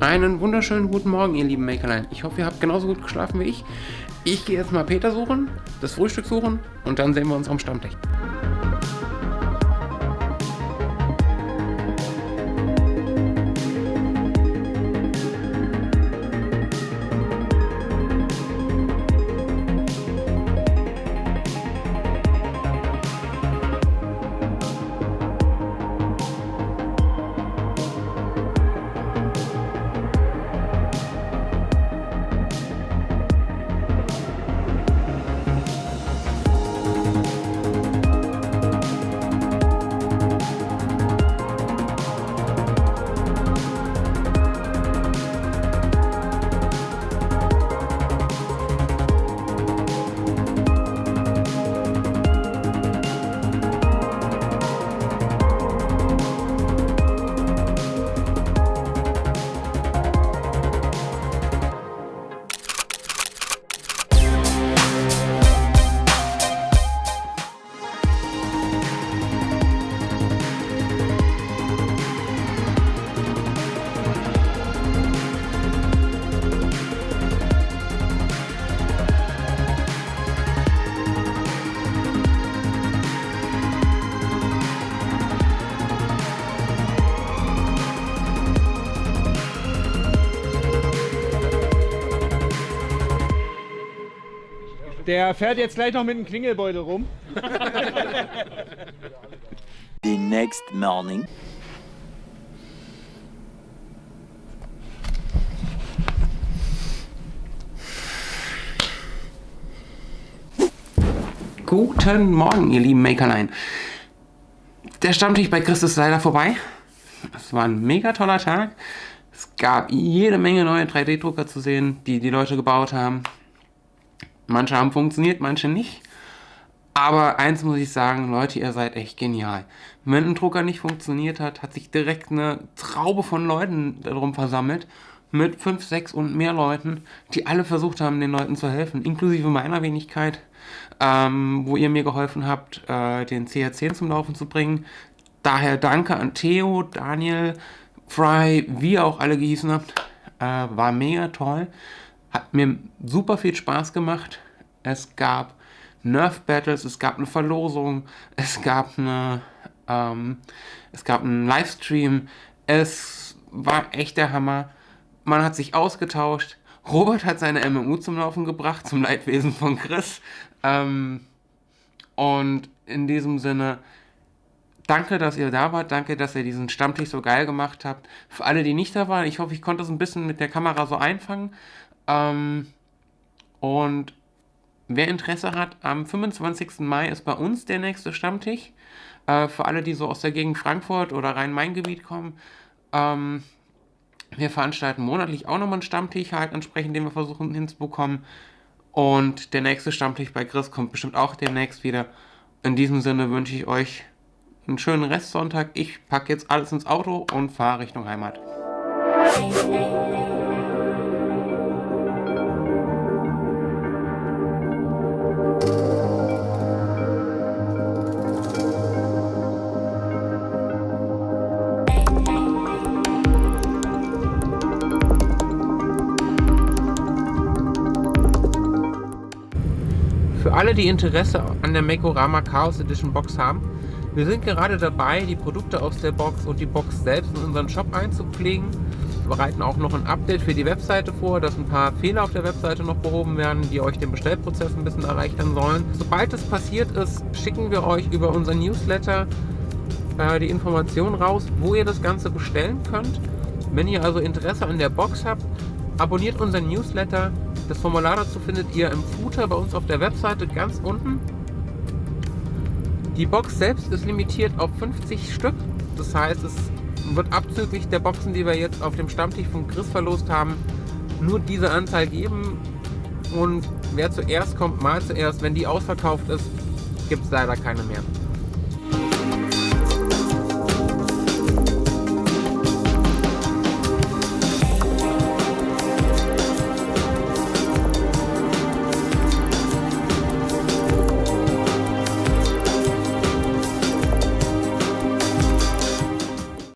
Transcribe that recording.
Einen wunderschönen guten Morgen, ihr lieben Makerlein. Ich hoffe, ihr habt genauso gut geschlafen wie ich. Ich gehe jetzt mal Peter suchen, das Frühstück suchen und dann sehen wir uns am Stammtisch. Der fährt jetzt gleich noch mit dem Klingelbeutel rum. The next morning. Guten Morgen, ihr lieben Makerlein. Der Stammtisch bei Chris ist leider vorbei. Es war ein mega toller Tag. Es gab jede Menge neue 3D-Drucker zu sehen, die die Leute gebaut haben. Manche haben funktioniert, manche nicht. Aber eins muss ich sagen, Leute, ihr seid echt genial. Wenn ein Drucker nicht funktioniert hat, hat sich direkt eine Traube von Leuten darum versammelt. Mit fünf, sechs und mehr Leuten, die alle versucht haben, den Leuten zu helfen. Inklusive meiner Wenigkeit, ähm, wo ihr mir geholfen habt, äh, den CR10 zum Laufen zu bringen. Daher danke an Theo, Daniel, Fry, wie ihr auch alle gehießen habt. Äh, war mega toll. Hat mir super viel Spaß gemacht. Es gab Nerf Battles, es gab eine Verlosung, es gab eine, ähm, es gab einen Livestream. Es war echt der Hammer. Man hat sich ausgetauscht. Robert hat seine MMU zum Laufen gebracht, zum Leidwesen von Chris. Ähm, und in diesem Sinne, danke, dass ihr da wart. Danke, dass ihr diesen Stammtisch so geil gemacht habt. Für alle, die nicht da waren, ich hoffe, ich konnte es ein bisschen mit der Kamera so einfangen. Ähm, und wer Interesse hat, am 25. Mai ist bei uns der nächste Stammtisch. Äh, für alle, die so aus der Gegend Frankfurt oder Rhein-Main-Gebiet kommen. Ähm, wir veranstalten monatlich auch nochmal einen Stammtisch, halt entsprechend, den wir versuchen hinzubekommen. Und der nächste Stammtisch bei Chris kommt bestimmt auch demnächst wieder. In diesem Sinne wünsche ich euch einen schönen Restsonntag. Ich packe jetzt alles ins Auto und fahre Richtung Heimat. Für alle, die Interesse an der Mekorama Chaos Edition Box haben, wir sind gerade dabei, die Produkte aus der Box und die Box selbst in unseren Shop einzupflegen. Wir bereiten auch noch ein Update für die Webseite vor, dass ein paar Fehler auf der Webseite noch behoben werden, die euch den Bestellprozess ein bisschen erleichtern sollen. Sobald es passiert ist, schicken wir euch über unser Newsletter äh, die Informationen raus, wo ihr das Ganze bestellen könnt. Wenn ihr also Interesse an der Box habt, abonniert unseren Newsletter. Das Formular dazu findet ihr im Footer bei uns auf der Webseite ganz unten. Die Box selbst ist limitiert auf 50 Stück. Das heißt, es wird abzüglich der Boxen, die wir jetzt auf dem Stammtisch von Chris verlost haben, nur diese Anzahl geben. Und wer zuerst kommt, mal zuerst. Wenn die ausverkauft ist, gibt es leider keine mehr.